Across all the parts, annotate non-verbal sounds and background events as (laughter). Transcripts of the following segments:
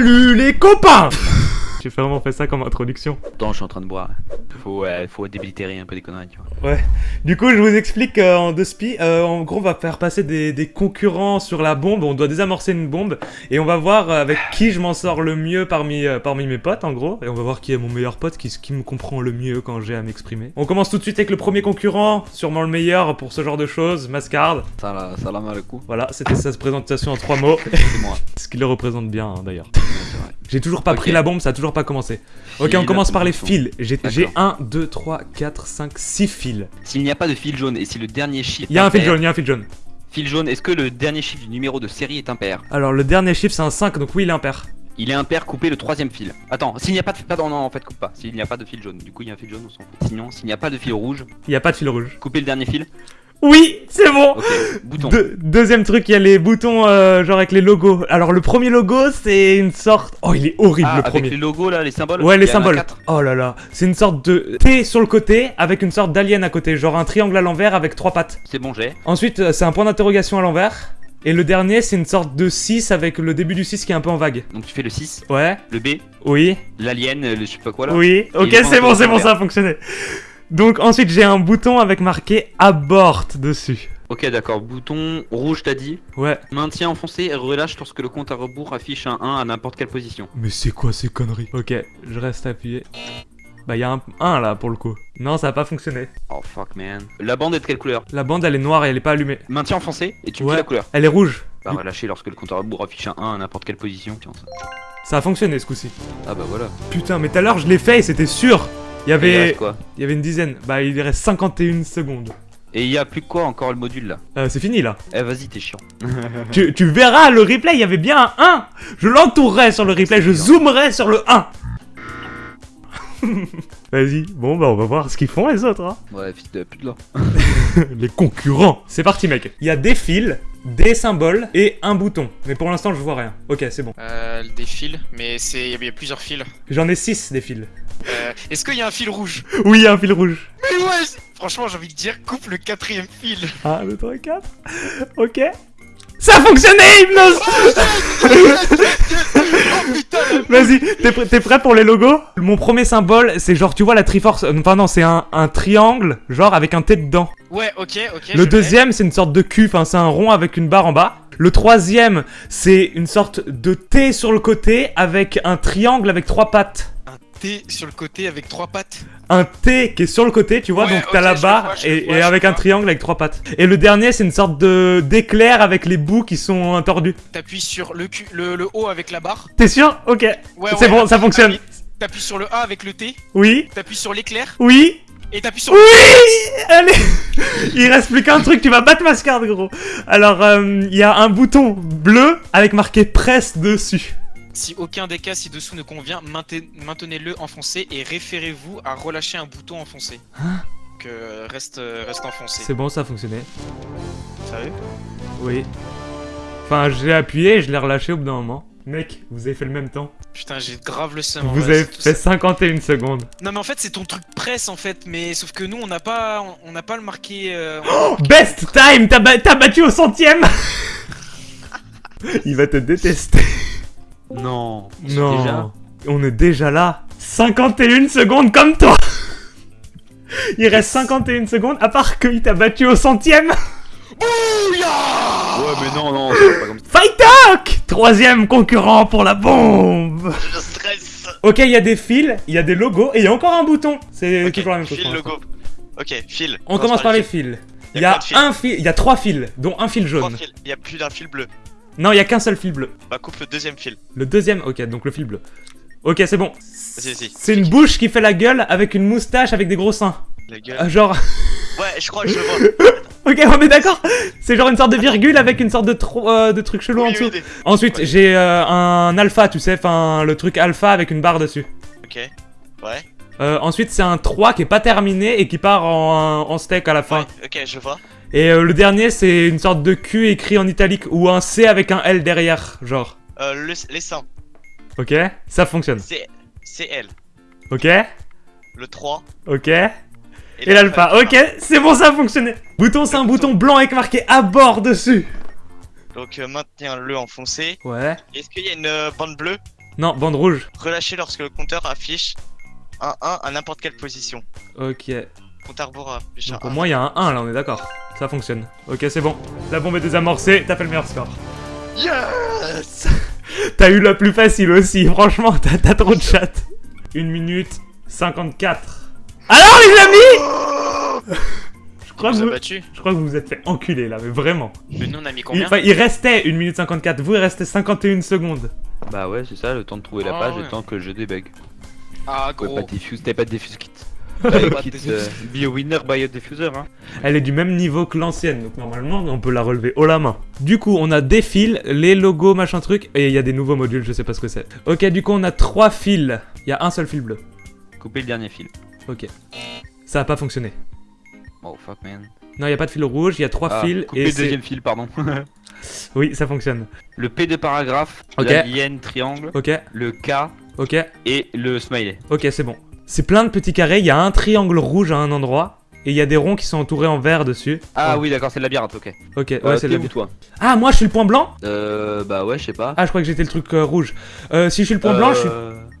Salut les copains J'ai vraiment fait ça comme introduction. Attends, je suis en train de boire. Faut, ouais, faut débiliter un peu des conneries, tu vois. Ouais. Du coup, je vous explique euh, en deux spi. Euh, en gros, on va faire passer des, des concurrents sur la bombe. On doit désamorcer une bombe. Et on va voir euh, avec qui je m'en sors le mieux parmi, euh, parmi mes potes, en gros. Et on va voir qui est mon meilleur pote, qui, qui me comprend le mieux quand j'ai à m'exprimer. On commence tout de suite avec le premier concurrent, sûrement le meilleur pour ce genre de choses, Mascard. Ça, ça la mal le coup. Voilà, c'était sa présentation en trois mots. C'est moi. (laughs) Ce qui le représente bien, hein, d'ailleurs. J'ai toujours pas pris la bombe, ça a toujours pas commencé. Ok, Fil, on commence par les fils. J'ai j'ai D'accord. 1, 2, 3, 4, 5, 6 fils. S'il n'y a pas de fil jaune et si le dernier chiffre. Il y a un fil jaune, il y a un fil jaune. Fil jaune, est-ce que le dernier chiffre du numéro de série est impair? Alors, le dernier chiffre, c'est un 5, donc oui, il est impair. Il est impair, coupez le troisième fil. Attends, s'il n'y a pas de. Pardon, non, en fait, coupe pas. S'il n'y a pas de fil jaune, du coup, il y a un fil jaune, on s'en fout. Sinon, s'il n'y a pas de fil rouge, Il y a pas de fil rouge. coupez le dernier fil. Oui, c'est bon Deuxième truc, il y a les boutons, euh, genre avec les logos. Alors, le premier logo, c'est une sorte... Oh, il est horrible, Ah, le avec premier. les logos là, les symboles? Ouais, les symboles. Oh là là. C'est une sorte de T sur le côté, avec une sorte d'alien à côté. Genre un triangle à l'envers avec trois pattes. C'est bon, j'ai. Ensuite, euh, c'est un point d'interrogation à l'envers. Et le dernier, c'est une sorte de 6 avec le début du 6 qui est un peu en vague. Donc tu fais le 6, Ouais, le B, oui, l'alien, le je sais pas quoi là. oui. Ok, c'est bon, c'est bon, ça a fonctionné. Donc ensuite, j'ai un bouton avec marqué abort dessus. Ok, d'accord. Bouton rouge, t'as dit. Ouais. Maintien enfoncé et relâche lorsque le compte à rebours affiche un 1 à n'importe quelle position. Mais c'est quoi ces conneries? Ok, je reste appuyé. Bah, il y a un 1 là pour le coup. Non, ça a pas fonctionné. Oh fuck man. La bande est de quelle couleur? La bande, elle est noire et elle est pas allumée. Maintien enfoncé et tu me Ouais. dis la couleur. Elle est rouge. Bah relâcher lorsque le compte à rebours affiche un 1 à n'importe quelle position. Tiens ça. Ça a fonctionné ce coup-ci. Ah bah voilà. Putain, mais tout à l'heure, je l'ai fait et c'était sûr. Il y il avait... reste quoi Il y avait une dizaine. Bah, il reste 51 secondes. Et il y a plus que quoi encore le module là Euh, c'est fini là. Eh vas-y t'es chiant. (laughs) Tu, tu verras le replay, il y avait bien un 1 Je l'entourerai sur le replay, je zoomerai sur le 1 (laughs) Vas-y, bon bah on va voir ce qu'ils font les autres hein. Ouais fils de pute là. (laughs) Les concurrents C'est parti mec Il y a des fils, des symboles et un bouton. Mais pour l'instant je vois rien. Ok c'est bon. Euh, des fils, mais c'est il y a plusieurs fils. J'en ai 6 des fils. Euh, Est-ce qu'il y a un fil rouge? (laughs) Oui, il y a un fil rouge. Mais ouais Franchement, j'ai envie de dire, coupe le quatrième fil. 1, 2, 3, 4. Ok. Ça a fonctionné, Hypnose oh (laughs) putain Vas-y, t'es prêt, pour les logos? Mon premier symbole, c'est genre, tu vois la Triforce. euh, Enfin, non, c'est un, un triangle, genre avec un T dedans. Ouais, ok, ok. Le deuxième, c'est une sorte de cul, enfin, c'est un rond avec une barre en bas. Le troisième, c'est une sorte de T sur le côté avec un triangle avec trois pattes. Un T sur le côté avec trois pattes. Un T qui est sur le côté, tu vois, Ouais, donc t'as la barre vois, et, vois, et je avec un triangle avec trois pattes. Et le dernier, c'est une sorte de d'éclair avec les bouts qui sont tordus. T'appuies sur le, Q, le, le O avec la barre. T'es sûr? Ok. Ouais, c'est ouais, bon, ça fonctionne. appuie- T'appuies sur le A avec le T. Oui. T'appuies sur l'éclair. Oui. Et t'appuies sur Oui Allez (laughs) Il reste plus qu'un truc, tu vas battre Mascard, gros. Alors, euh, il y a un bouton bleu avec marqué presse dessus. Si aucun des cas ci-dessous ne convient, mainten- maintenez-le enfoncé et référez-vous à relâcher un bouton enfoncé. Hein Donc euh, reste, euh, reste enfoncé. C'est bon, ça a fonctionné. Sérieux? Oui. Enfin, j'ai appuyé et je l'ai relâché au bout d'un moment. Mec, vous avez fait le même temps. Putain, j'ai grave le seum. en Vous vrai, avez fait ça. 51 secondes. Non mais en fait c'est ton truc presse en fait, mais sauf que nous on n'a pas, on- n'a pas le marqué. euh, Oh, best time T'as ba- t'as battu au centième (laughs) Il va te détester. Non. Non. Déjà On est déjà là. 51 secondes comme toi Il reste 51 secondes, à part qu'il t'a battu au centième Ouais mais non non c'est pas comme ça. Fight Talk Troisième concurrent pour la bombe Je stresse. Ok, il y a des fils, il y a des logos, et il y a encore un bouton C'est Ok, toujours la même chose. fil logo. Ok, fil. On commence par les fils. Il y Y a un fil, il y a trois fils, dont un fil jaune. Il y a plus d'un fil bleu. Non, il y a qu'un seul fil bleu. Bah coupe le deuxième fil. Le deuxième, ok, donc le fil bleu. Ok, c'est bon. Vas-y, vas-y. C'est une bouche qui fait la gueule avec une moustache avec des gros seins. La gueule. Euh, genre, (laughs) Ouais, je crois que je vois. (laughs) ok, on est d'accord C'est genre une sorte de virgule avec une sorte de, tro- euh, de truc chelou en dessous. oui, Ensuite, Ouais. j'ai euh, un alpha, tu sais, enfin le truc alpha avec une barre dessus. Ok. Ouais. Euh, ensuite, c'est un 3 qui est pas terminé et qui part en, en steak à la fin. Ouais, ok, je vois. Et euh, le dernier, c'est une sorte de Q écrit en italique ou un C avec un L derrière, genre. Euh, le, les seins. Ok Ça fonctionne. C'est L. Ok Le 3. Ok Et l'alpha. Ok, c'est bon, ça a fonctionné. Bouton, c'est un bouton blanc avec marqué à bord dessus. Donc euh, maintiens-le enfoncé. Ouais. Est-ce qu'il y a une euh, bande bleue? Non, bande rouge. Relâchez lorsque le compteur affiche un 1 à n'importe quelle position. Ok. Compte à rebours affiche un Donc, pour 1. moi, il y a un 1 là, on est d'accord. Ça fonctionne. Ok, c'est bon. La bombe est désamorcée, t'as fait le meilleur score. Yes (laughs) T'as eu la plus facile aussi, (laughs) franchement, t'as trop de chat. 1 minute 54. Alors les amis je crois, vous battu. je crois que vous vous êtes fait enculer là, mais vraiment. Mais nous, on a mis Il, combien enfin, il restait 1 minute 54, vous il restait 51 secondes. Bah ouais, c'est ça, le temps de trouver la Ah page, ouais. le temps que je débug. Ah, gros. pas de diffuse, t'avais pas de diffuse. Be (laughs) a winner by a diffuser, hein. Elle est du même niveau que l'ancienne, donc normalement on peut la relever haut la main. Du coup, on a des fils, les logos, machin truc, et il y a des nouveaux modules, je sais pas ce que c'est. Ok, du coup, on a trois fils. Il y a un seul fil bleu. Couper le dernier fil. Ok. Ça a pas fonctionné. Oh fuck man. Non, il y a pas de fil rouge, il y a trois Ah, fils couper et le deuxième fil, pardon. (laughs) Oui, ça fonctionne. le P de paragraphe, Ok. l'alien triangle, Ok, le K ok, et le smiley. ok, c'est bon. C'est plein de petits carrés, il y a un triangle rouge à un endroit, et il y a des ronds qui sont entourés en vert dessus. Ah Oh. oui, d'accord, c'est le labyrinthe, ok. Ok, ouais, Euh, c'est le. où toi? Ah, moi je suis le point blanc? Euh, bah ouais, je sais pas. Ah, je crois que j'étais le truc euh, rouge. Euh, si je suis le point blanc, je suis.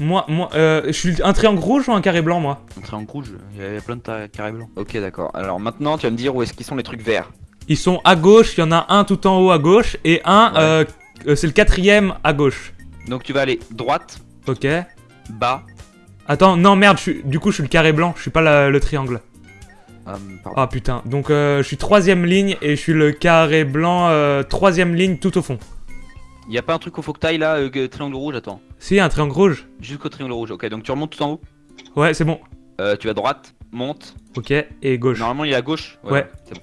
Moi, moi, euh, je suis un triangle rouge ou un carré blanc, moi? Un triangle rouge, il y avait plein de carrés blancs. Ok, d'accord. Alors maintenant, tu vas me dire où est-ce qu'ils sont les trucs verts. Ils sont à gauche, il y en a un tout en haut à gauche, et un, Ouais. euh, euh, c'est le quatrième à gauche. Donc tu vas aller droite, Ok. bas. Attends, non, merde, je suis... du coup, je suis le carré blanc, je suis pas la- le triangle. pardon. Ah putain, donc euh, je suis troisième ligne et je suis le carré blanc, euh, troisième ligne tout au fond. Y a pas un truc au faut que là, euh, triangle rouge, attends. Si, un triangle rouge. Jusqu'au triangle rouge. Ok, donc tu remontes tout en haut. Ouais, c'est bon. Euh, tu vas droite, monte. Ok, et gauche. Normalement, il est à gauche. Ouais. C'est bon.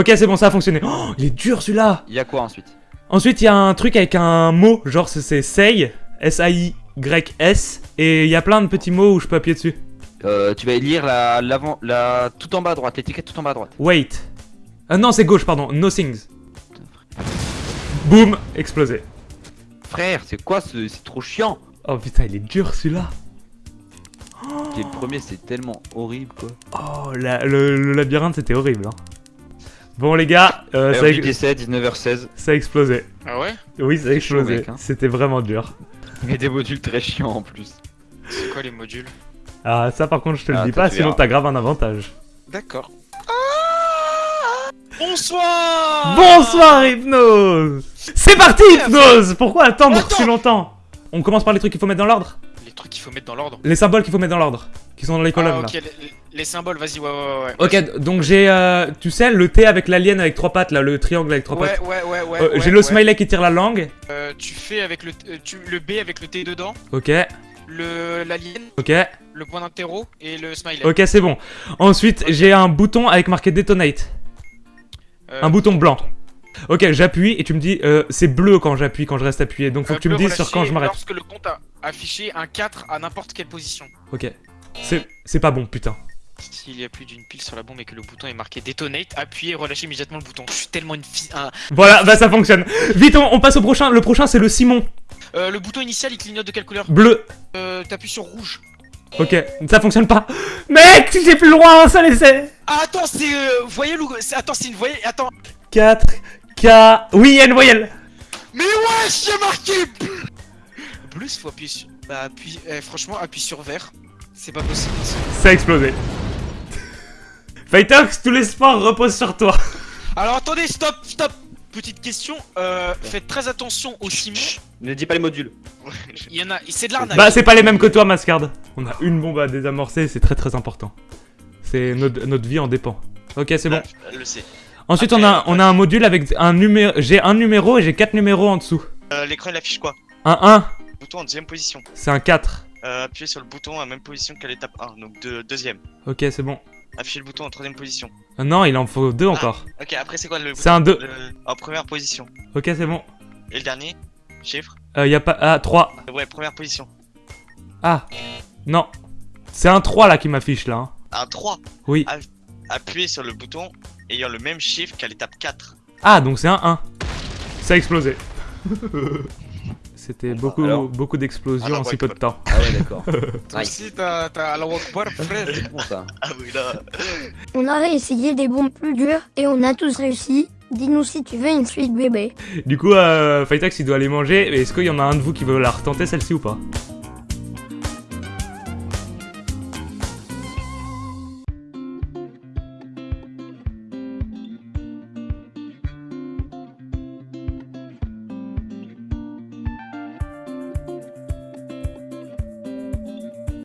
Ok, c'est bon, ça a fonctionné. Oh, il est dur celui-là Il y a quoi ensuite? Ensuite, il y a un truc avec un mot, genre c'est- c'est say, S-A-I-Y-S, et il y a plein de petits mots où je peux appuyer dessus. euh, Tu vas lire la, l'avant, la, tout en bas à droite, l'étiquette tout en bas à droite. Wait. Ah non, c'est gauche, pardon. No things. Boum, explosé. Frère, c'est quoi ce, c'est trop chiant? Oh putain, il est dur celui-là. Et le premier, c'est tellement horrible quoi. Oh, la- le, le labyrinthe, c'était horrible. hein. Bon les gars, euh, ça, a, RJ décès, 19h16. ça a explosé. Ah ouais? Oui, ça a explosé. hein. C'était vraiment dur. Et des modules très chiants en plus. C'est quoi les modules Ah, ça par contre, je te le Ah, dis pas, sinon t'as grave un avantage. D'accord. Bonsoir Bonsoir Hypnose C'est parti Hypnose Pourquoi attendre Attends. si longtemps? On commence par les trucs qu'il faut mettre dans l'ordre Les trucs qu'il faut mettre dans l'ordre. Les symboles qu'il faut mettre dans l'ordre. Qui sont dans les colonnes Ah, là. ok, les, les symboles, vas-y, ouais, ouais, ouais. Ok, donc j'ai, euh, tu sais, le T avec l'alien avec trois pattes là, le triangle avec trois Ouais, pattes. ouais, ouais, ouais. Euh, ouais, j'ai le smiley qui tire la langue. Euh, tu fais avec le, euh, tu, le B avec le T dedans, Ok, le l'alien, ok, le point d'interro et le smiley. ok, c'est bon. Ensuite, j'ai un bouton avec marqué detonate. Euh, un bouton blanc. Ok, j'appuie et tu me dis, euh, c'est bleu quand j'appuie, quand je reste appuyé. Donc faut euh, que tu me dises sur quand je m'arrête. Lorsque le compte a affiché un 4 à n'importe quelle position. Ok. C'est, pas bon, putain. S'il y a plus d'une pile sur la bombe et que le bouton est marqué detonate, appuyez et relâchez immédiatement le bouton. Je suis tellement une fille. un- Voilà, bah ça fonctionne. Vite, on, on passe au prochain. Le prochain, c'est le Simon. Euh, le bouton initial il clignote de quelle couleur? Bleu. euh, T'appuies sur rouge. Ok, ça fonctionne pas. Mec, j'ai plus un seul essai. Ah, attends, c'est. Euh, voyelle ou. Attends, c'est une voyelle. Attends. 4, K. Oui, il y a une voyelle. Mais wesh, j'ai marqué il faut appuyer sur. Bah, appuie. eh, franchement, appuie sur vert. C'est pas possible. Ça a explosé. (laughs) Fightox, tous les sports reposent sur toi. Alors attendez, stop, stop Petite question, euh, faites très attention aux Simon. Ne dis pas les modules. Il y en a. C'est de l'arnaque. Bah, c'est pas les mêmes que toi, Mascard. On a une bombe à désamorcer, c'est très très important. C'est notre, notre vie en dépend. Ok, c'est bon. Le sait. Ensuite, on a, on a un module avec un numéro. J'ai un numéro et j'ai quatre numéros en dessous. Euh, L'écran il affiche quoi? Un 1, Bouton en deuxième position. c'est un 4. Euh, appuyez sur le bouton à la même position qu'à l'étape 1, donc de, deuxième. Ok, c'est bon. Affichez le bouton en troisième position. Ah non, il en faut deux encore. Ok, après c'est quoi le C'est un 2. le- En première position? Ok, c'est bon. Et le dernier? Chiffre? Euh, y a pas. Ah, 3. Ouais, première position. Ah, non. C'est un 3 là qui m'affiche là. hein. Un 3. Oui. Appuyez sur le bouton ayant le même chiffre qu'à l'étape 4. Ah, donc c'est un 1. Ça a explosé. (laughs) C'était beaucoup, alors beaucoup d'explosions Alors, en si peu de temps. Ah ouais, d'accord. (laughs) Toi aussi, t'as t'as Allah Akbar, frère. C'est bon ça. Ah oui là. On a réessayé des bombes plus dures et on a tous réussi. Dis-nous si tu veux une suite bébé. Du coup, euh, Fightax il doit aller manger. Est-ce qu'il y en a un de vous qui veut la retenter celle-ci ou pas?